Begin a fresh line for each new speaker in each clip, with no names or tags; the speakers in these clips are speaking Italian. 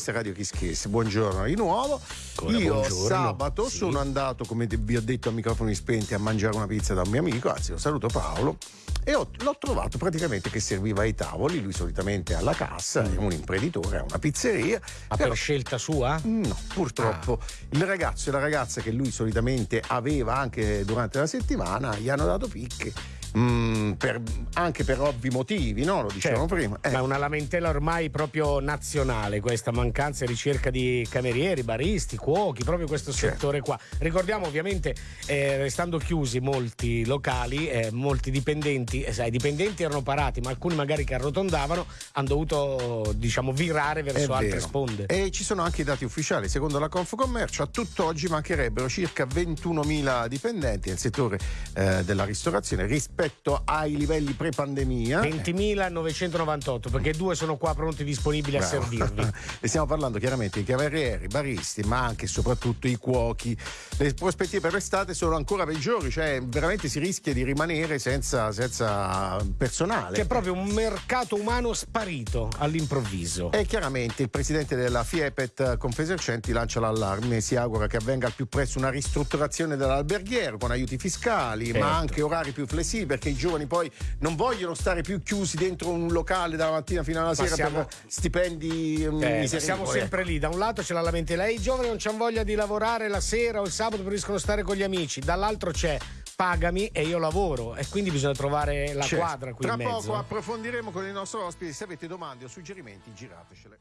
questa è Radio Kiss Kiss. Buongiorno di nuovo.
Ancora
Io
buongiorno.
sabato
Sì.
sono andato, come vi ho detto a microfoni spenti, a mangiare una pizza da un mio amico, anzi lo saluto Paolo, e ho- l'ho trovato praticamente che serviva ai tavoli, lui solitamente alla cassa, è un imprenditore, ha una pizzeria.
Ma
però-
per scelta sua?
No, purtroppo il ragazzo e la ragazza che lui solitamente aveva anche durante la settimana gli hanno dato picche. Mm, per- anche per ovvi motivi, no? Lo dicevamo
Certo.
prima. Eh,
Ma è una lamentela ormai proprio nazionale questa mancanza e ricerca di camerieri, baristi, cuochi, proprio questo
Certo.
settore qua. Ricordiamo ovviamente, eh, restando chiusi molti locali, eh, molti dipendenti, eh, sai, i dipendenti erano parati, ma alcuni magari che arrotondavano hanno dovuto, diciamo, virare verso altre sponde.
E ci sono anche i dati ufficiali. Secondo la Confcommercio, a tutt'oggi mancherebbero circa 21.000 dipendenti nel settore eh, della ristorazione rispetto ai livelli pre-pandemia.
20.998 perché due sono qua pronti disponibili a
Bravo.
servirvi.
e stiamo parlando chiaramente di camerieri, baristi, ma anche e soprattutto i cuochi. Le prospettive per l'estate sono ancora peggiori, cioè veramente si rischia di rimanere senza, senza personale.
C'è proprio un mercato umano sparito all'improvviso.
E chiaramente il presidente della FIEPET Confesercenti lancia l'allarme, si augura che avvenga al più presto una ristrutturazione dell'alberghiero con aiuti fiscali,
Certo.
ma anche orari più flessibili perché i giovani poi non vogliono stare più chiusi dentro un locale dalla mattina fino alla sera
siamo-
per stipendi mm,
Eh, siamo sempre lì, da un lato c'è la lamentela, "Eh, i giovani non c'hanno voglia di lavorare la sera o il sabato preferiscono stare con gli amici, dall'altro c'è pagami e io lavoro e quindi bisogna trovare la
Certo.
quadra qui
Tra poco approfondiremo con il nostro ospite. Se avete domande o suggerimenti, giratecele.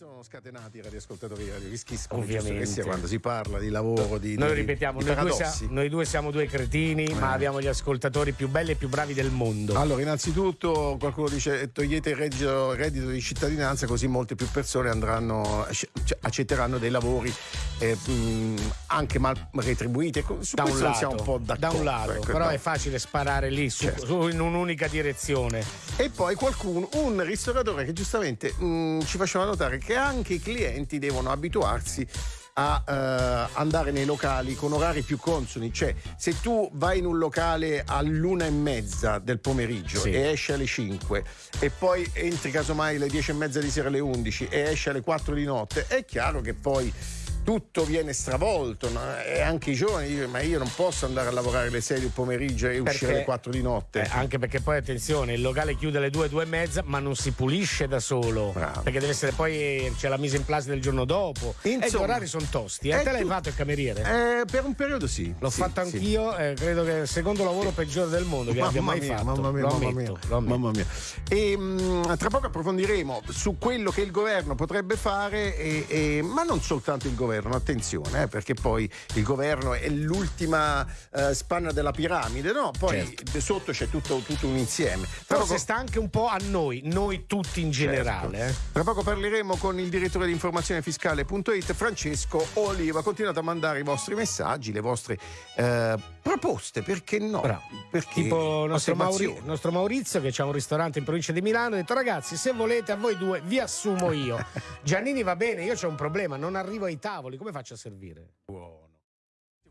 Sono scatenati i radioascoltatori di Radio Kiss, come giusto
Ovviamente.
che sia quando si parla di lavoro, di,
Noi
di-
ripetiamo,
di
noi due,
paradossi.
sia- noi due siamo due cretini, ma abbiamo gli ascoltatori più belli e più bravi del mondo.
Allora, innanzitutto qualcuno dice eh, togliete il reddito, reddito di cittadinanza così molte più persone andranno, cioè, accetteranno dei lavori eh, anche mal retribuiti. Ecco, Su
da un, lato,
siamo un po' d'accordo.
da un lato,
ecco,
però
no.
è facile sparare lì su-
Certo.
su- in un'unica direzione.
E poi qualcuno, un ristoratore che giustamente mh, ci faceva notare che anche i clienti devono abituarsi a eh, andare nei locali con orari più consoni, cioè se tu vai in un locale all'una e mezza del pomeriggio
Sì.
e esci alle 5 e poi entri casomai alle 10 e mezza di sera alle 11 e esci alle 4 di notte, è chiaro che poi tutto viene stravolto no? e anche i giovani dicono ma io non posso andare a lavorare alle 6 del pomeriggio e uscire
Perché-
alle 4 di notte.
Eh, anche perché poi attenzione, il locale chiude alle 2, 2 e mezza, ma non si pulisce da solo.
Bravo.
Perché deve essere poi c'è la mise in place del giorno dopo. e gli
Insomma,
orari sono tosti. E
è
te l'hai
tu-
fatto il cameriere?
Eh, per un periodo sì.
L'ho
sì,
fatto
sì.
anch'io, eh, credo che è il secondo lavoro peggiore del mondo che abbia
Mamma
mai
mia,
fatto.
Mamma mia,
lo
mamma
ammetto,
mia,
ammetto.
mamma mia. E, mh, tra poco approfondiremo su quello che il governo potrebbe fare, e- e- ma non soltanto il governo, attenzione, eh, perché poi il governo è l'ultima eh, spanna della piramide, no? Poi
Certo.
sotto c'è tutto, tutto un insieme. Tra
Forse
poco-
sta anche un po' a noi, noi tutti in generale.
Certo.
eh.
Tra poco parleremo con il direttore di informazione fiscale.it Francesco Oliva. Continuate a mandare i vostri messaggi, le vostre eh, proposte, perché no?
Bravo.
Perché
Tipo il nostro, Mauri- nostro Maurizio che ha un ristorante in provincia di Milano ha detto ragazzi se volete a voi due vi assumo io. Giannini va bene, io ho un problema, non arrivo ai tavoli, come faccio a servire?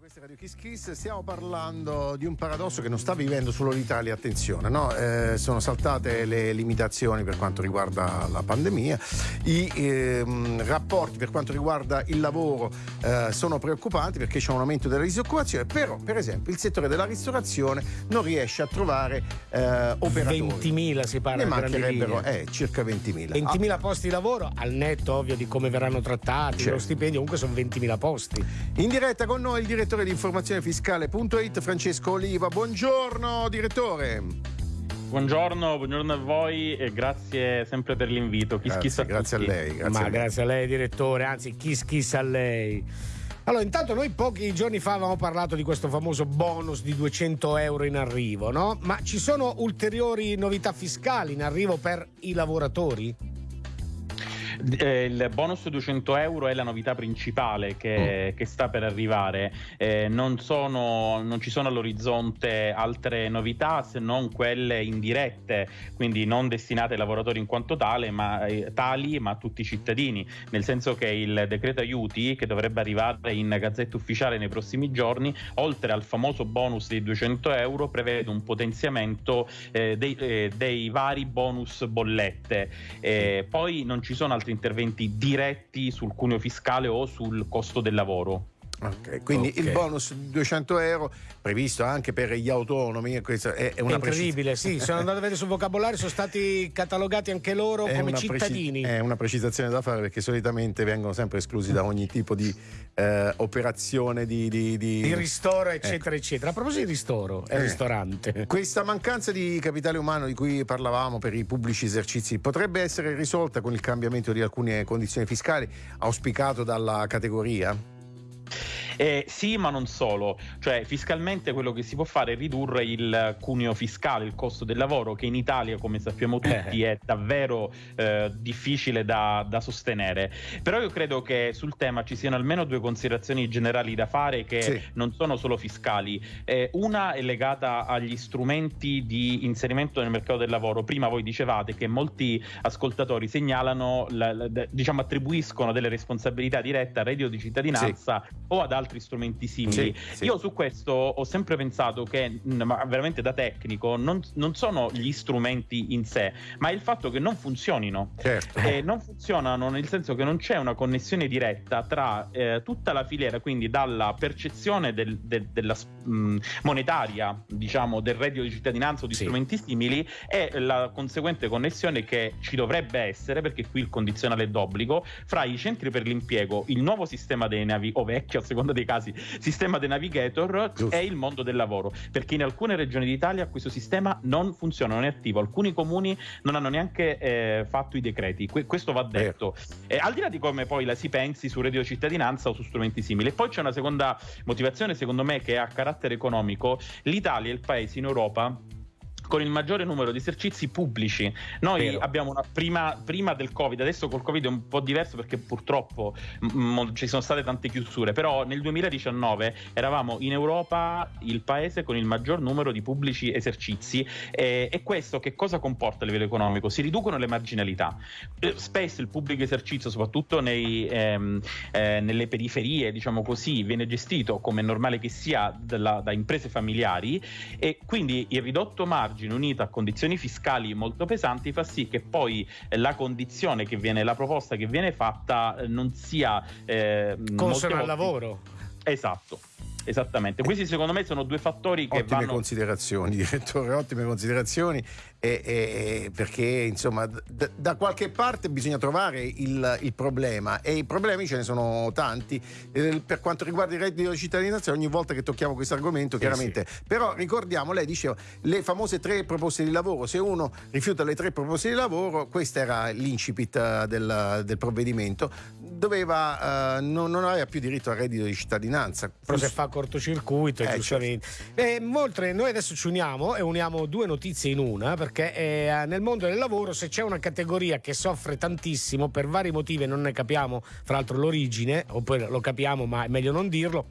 Questa è Radio Kiss Kiss, stiamo parlando di un paradosso che non sta vivendo solo l'Italia, attenzione, no? Eh, sono saltate le limitazioni per quanto riguarda la pandemia, i ehm, rapporti per quanto riguarda il lavoro eh, sono preoccupanti perché c'è un aumento della disoccupazione, però per esempio il settore della ristorazione non riesce a trovare eh, operatori.
20.000 si parla
Ne mancherebbero eh, circa 20.000.
20.000 posti di lavoro, al netto ovvio di come verranno trattati,
Certo.
lo stipendio, comunque sono 20.000 posti.
In diretta con noi il direttore di informazione fiscale.it Francesco Oliva. Buongiorno direttore.
Buongiorno, buongiorno a voi e grazie sempre per l'invito. Kiss kiss
Grazie,
a
grazie a
tutti.
lei. Grazie
Ma
a lei.
grazie a lei, direttore, anzi, kiss kiss a lei. Allora, intanto noi pochi giorni fa avevamo parlato di questo famoso bonus di 200 euro in arrivo, no? Ma ci sono ulteriori novità fiscali in arrivo per i lavoratori?
Eh, il bonus 200 euro è la novità principale
Mm.
che, che sta per arrivare. Eh, non, sono, non ci sono all'orizzonte altre novità se non quelle indirette, quindi non destinate ai lavoratori in quanto tale, ma, eh, tali, ma a tutti i cittadini. Nel senso che il decreto aiuti, che dovrebbe arrivare in gazzetta ufficiale nei prossimi giorni, oltre al famoso bonus di 200 euro, prevede un potenziamento eh, dei, eh, dei vari bonus bollette. Eh, poi non ci sono altri altri interventi diretti sul cuneo fiscale o sul costo del lavoro.
Okay, quindi okay. il bonus di 200 euro previsto anche per gli autonomi è,
è una è incredibile precis- sì sono andato a vedere sul vocabolario sono stati catalogati anche loro è come cittadini
preci- è una precisazione da fare perché solitamente vengono sempre esclusi da ogni tipo di eh, operazione di, di,
di... di ristoro eccetera ecco. eccetera a proposito di ristoro e eh. ristorante
questa mancanza di capitale umano di cui parlavamo per i pubblici esercizi potrebbe essere risolta con il cambiamento di alcune condizioni fiscali auspicato dalla categoria?
Eh, sì, ma non solo. Cioè, fiscalmente quello che si può fare è ridurre il cuneo fiscale, il costo del lavoro, che in Italia, come sappiamo tutti, eh. è davvero eh, difficile da, da, sostenere. Però io credo che sul tema ci siano almeno due considerazioni generali da fare che sì. non sono solo fiscali. Eh, una è legata agli strumenti di inserimento nel mercato del lavoro. Prima voi dicevate che molti ascoltatori segnalano, la, la, diciamo, attribuiscono delle responsabilità dirette al reddito di cittadinanza sì. o ad altri altri strumenti simili. Sì, sì. Io su questo ho sempre pensato che, mm, ma veramente da tecnico, non, non, sono gli strumenti in sé, ma il fatto che non funzionino. Certo. E non funzionano nel senso che non c'è una connessione diretta tra eh, tutta la filiera, quindi dalla percezione del, del, della mh, mm, monetaria, diciamo, del reddito di cittadinanza o di sì. strumenti simili e la conseguente connessione che ci dovrebbe essere, perché qui il condizionale è d'obbligo, fra i centri per l'impiego, il nuovo sistema dei navi, o vecchio a seconda dei casi. Sistema The Navigator Giusto. è il mondo del lavoro perché in alcune regioni d'Italia questo sistema non funziona, non è attivo. Alcuni comuni non hanno neanche eh, fatto i decreti, que- questo va detto. Eh, al di là di come poi la si pensi su reddito cittadinanza o su strumenti simili. E poi c'è una seconda motivazione secondo me che ha carattere economico. l'Italia è il paese in Europa con il maggiore numero di esercizi pubblici. Noi Vero. abbiamo una prima, prima, del Covid, adesso col Covid è un po' diverso perché purtroppo m- ci sono state tante chiusure, però nel 2019 eravamo in Europa il paese con il maggior numero di pubblici esercizi e, e questo che cosa comporta a livello economico? Si riducono le marginalità. Eh, spesso il pubblico esercizio, soprattutto nei, ehm, eh, nelle periferie, diciamo così, viene gestito come è normale che sia dalla, da imprese familiari e quindi il ridotto margine margine unito a condizioni fiscali molto pesanti fa sì che poi la condizione che viene, la proposta che viene fatta eh, non sia
eh, consona al lavoro.
Esatto. Esattamente, questi secondo me sono due fattori che
ottime
vanno...
considerazioni, direttore, ottime considerazioni, e, e, perché insomma d- da qualche parte bisogna trovare il, il, problema. E i problemi ce ne sono tanti. Eh, per quanto riguarda il reddito di cittadinanza ogni volta che tocchiamo questo argomento chiaramente, sì. però ricordiamo, lei diceva le famose tre proposte di lavoro, se uno rifiuta le tre proposte di lavoro, questo era l'incipit eh, del, del provvedimento, doveva, uh, non, non, aveva più diritto al reddito di cittadinanza.
Però se fa cortocircuito, eh, giustamente. Certo. Beh, noi adesso ci uniamo e uniamo due notizie in una, perché eh, nel mondo del lavoro se c'è una categoria che soffre tantissimo per vari motivi, non ne capiamo fra l'altro l'origine, oppure lo capiamo ma è meglio non dirlo,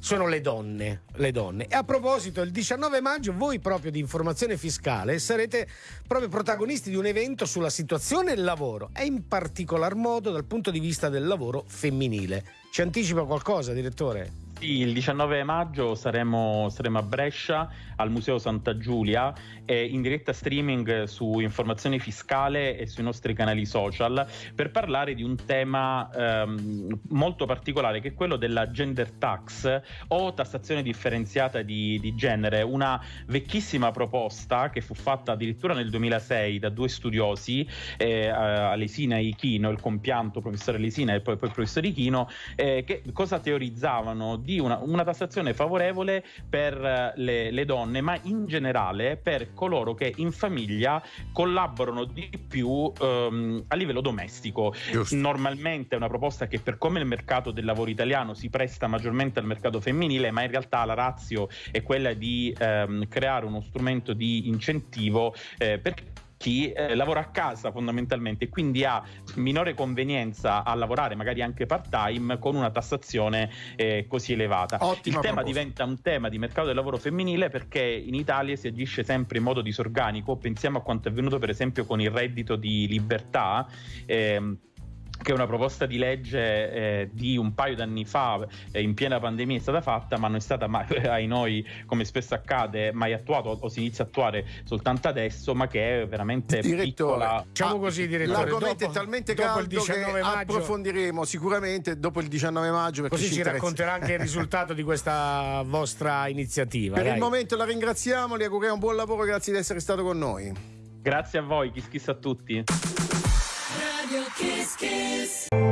sono le donne, le donne. E a proposito, il 19 maggio voi proprio di informazione fiscale sarete proprio protagonisti di un evento sulla situazione del lavoro e in particolar modo dal punto di vista del lavoro femminile. Ci anticipa qualcosa, direttore?
Sì, il 19 maggio saremo, saremo, a Brescia al Museo Santa Giulia eh, in diretta streaming su informazione fiscale e sui nostri canali social per parlare di un tema ehm, molto particolare che è quello della gender tax o tassazione differenziata di, di, genere, una vecchissima proposta che fu fatta addirittura nel 2006 da due studiosi, eh, Alesina e Ichino, il compianto professore Alesina e poi, poi il professore Ichino, eh, che cosa teorizzavano? Di una, una tassazione favorevole per eh, le, le, donne, ma in generale per coloro che in famiglia collaborano di più ehm, a livello domestico. Giusto. Normalmente è una proposta che per come il mercato del lavoro italiano si presta maggiormente al mercato femminile, ma in realtà la razio è quella di ehm, creare uno strumento di incentivo eh, per chi eh, lavora a casa fondamentalmente e quindi ha minore convenienza a lavorare magari anche part time con una tassazione eh, così elevata. Ottima Il tema proposta. diventa un tema di mercato del lavoro femminile perché in Italia si agisce sempre in modo disorganico, pensiamo a quanto è avvenuto per esempio con il reddito di libertà. Ehm, che una proposta di legge eh, di un paio d'anni fa eh, in piena pandemia è stata fatta ma non è stata mai, ai noi come spesso accade mai attuata o, o, si inizia a attuare soltanto adesso ma che è veramente direttore, piccola
diciamo ah, così direttore
l'argomento dopo, è talmente caldo il 19 che maggio, approfondiremo sicuramente dopo il 19 maggio
così ci,
ci
racconterà anche il risultato di questa vostra iniziativa
per
dai.
il momento la ringraziamo le auguriamo un buon lavoro grazie di essere stato con noi.
Grazie a voi chi schissa a tutti
Radio Kiss Kiss.